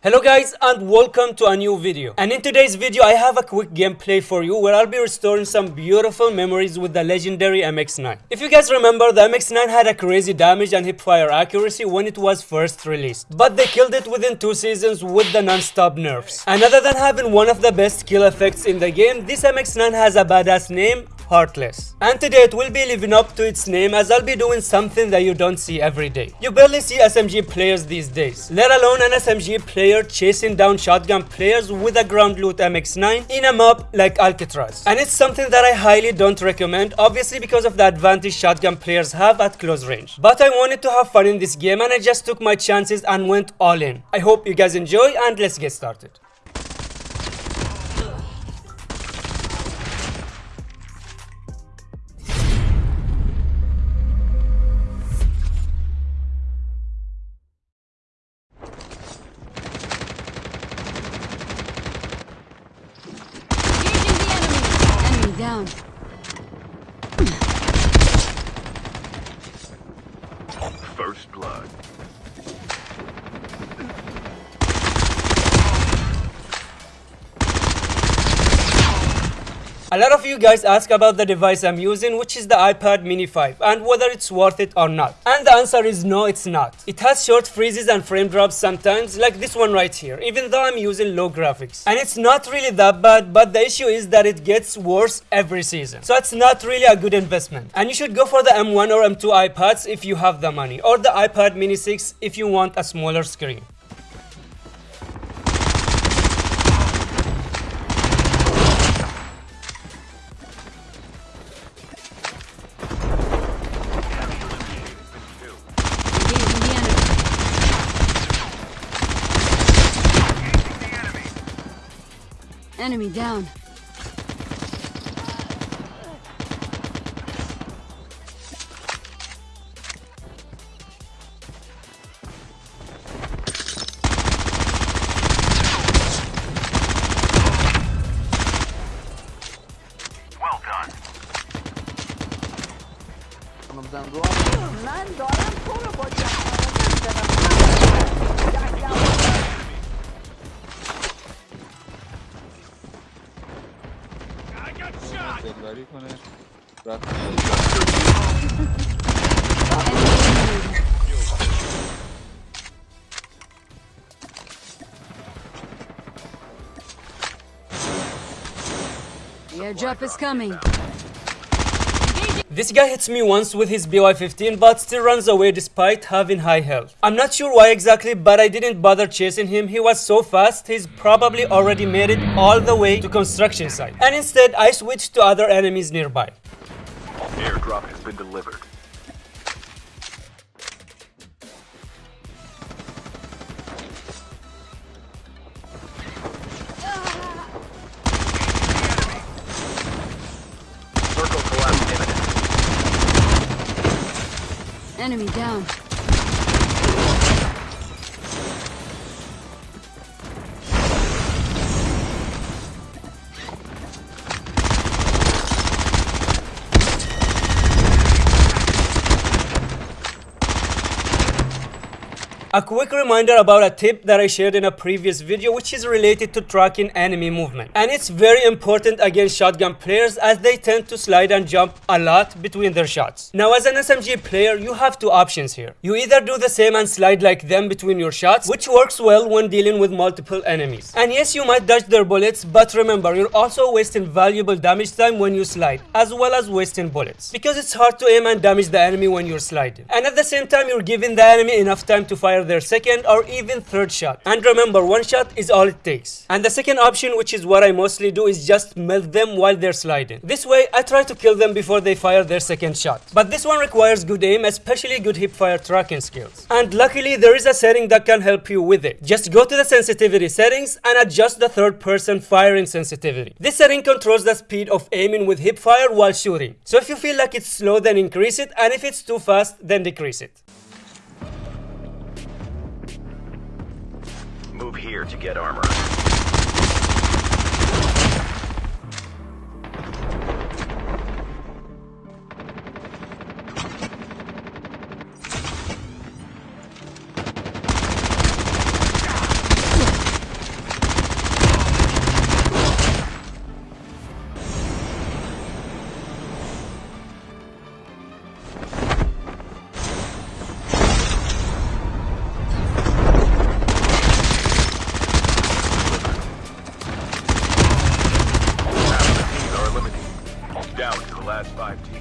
Hello guys and welcome to a new video and in today's video I have a quick gameplay for you where I'll be restoring some beautiful memories with the legendary MX9. If you guys remember the MX9 had a crazy damage and hipfire accuracy when it was first released but they killed it within two seasons with the non-stop nerfs. And other than having one of the best kill effects in the game this MX9 has a badass name Heartless. And today it will be living up to its name as I'll be doing something that you don't see every day. You barely see SMG players these days, let alone an SMG player chasing down shotgun players with a ground loot MX9 in a map like Alcatraz. And it's something that I highly don't recommend, obviously because of the advantage shotgun players have at close range. But I wanted to have fun in this game and I just took my chances and went all in. I hope you guys enjoy and let's get started. Down. A lot of you guys ask about the device I'm using which is the iPad mini 5 and whether it's worth it or not. And the answer is no it's not. It has short freezes and frame drops sometimes like this one right here even though I'm using low graphics. And it's not really that bad but the issue is that it gets worse every season. So it's not really a good investment. And you should go for the M1 or M2 iPads if you have the money or the iPad mini 6 if you want a smaller screen. Enemy down. Well done. Anamızdan doğan Lan doğan sonra koca. دلبری کنه رفت The airdrop is coming. This guy hits me once with his BY-15 but still runs away despite having high health. I'm not sure why exactly but I didn't bother chasing him, he was so fast he's probably already made it all the way to construction site. And instead I switched to other enemies nearby. Airdrop has been delivered. Enemy down. A quick reminder about a tip that I shared in a previous video which is related to tracking enemy movement. And it's very important against shotgun players as they tend to slide and jump a lot between their shots. Now as an SMG player you have two options here. You either do the same and slide like them between your shots which works well when dealing with multiple enemies. And yes you might dodge their bullets but remember you're also wasting valuable damage time when you slide as well as wasting bullets. Because it's hard to aim and damage the enemy when you're sliding. And at the same time you're giving the enemy enough time to fire their second or even third shot. And remember, one shot is all it takes. And the second option, which is what I mostly do, is just melt them while they're sliding. This way, I try to kill them before they fire their second shot. But this one requires good aim, especially good hipfire tracking skills. And luckily, there is a setting that can help you with it. Just go to the sensitivity settings and adjust the third person firing sensitivity. This setting controls the speed of aiming with hipfire while shooting. So if you feel like it's slow, then increase it, and if it's too fast, then decrease it. Move here to get armor. last five teams.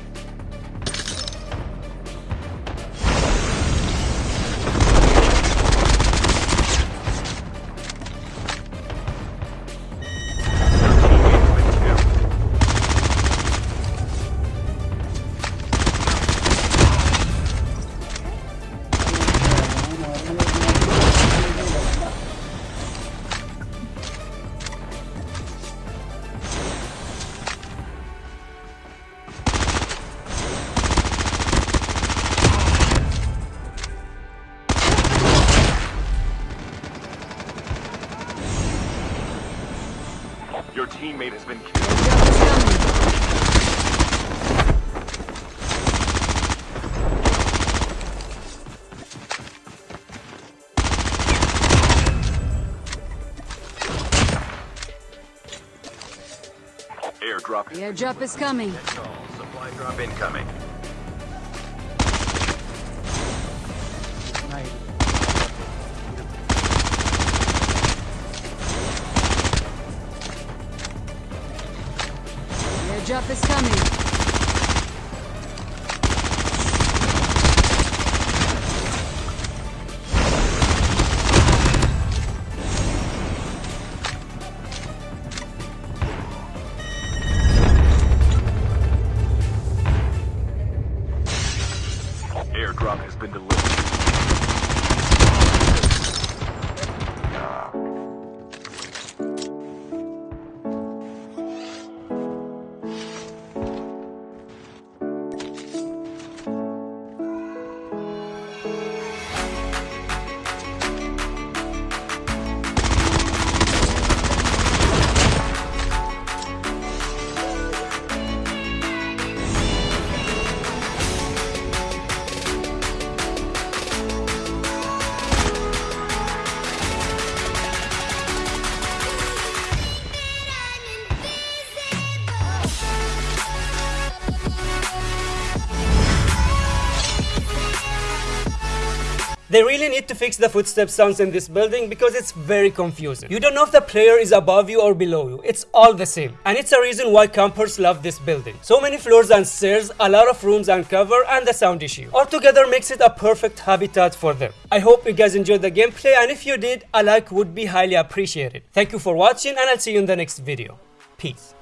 Teammate has been killed. Airdrop is coming. The airdrop is coming. Supply drop incoming. The airdrop is coming. Airdrop has been delivered. They really need to fix the footstep sounds in this building because it's very confusing. You don't know if the player is above you or below you. It's all the same. And it's a reason why campers love this building. So many floors and stairs, a lot of rooms and cover, and the sound issue. All together makes it a perfect habitat for them. I hope you guys enjoyed the gameplay and if you did, a like would be highly appreciated. Thank you for watching and I'll see you in the next video. Peace.